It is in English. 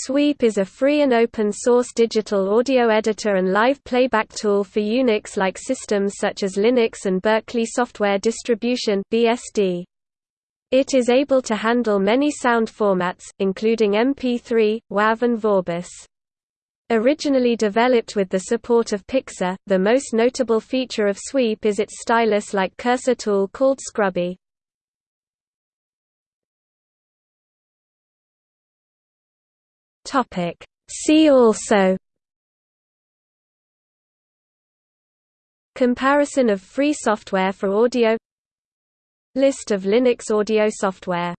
Sweep is a free and open-source digital audio editor and live playback tool for Unix-like systems such as Linux and Berkeley Software Distribution (BSD). It is able to handle many sound formats, including MP3, WAV and Vorbis. Originally developed with the support of Pixar, the most notable feature of Sweep is its stylus-like cursor tool called Scrubby. Topic. See also Comparison of free software for audio List of Linux audio software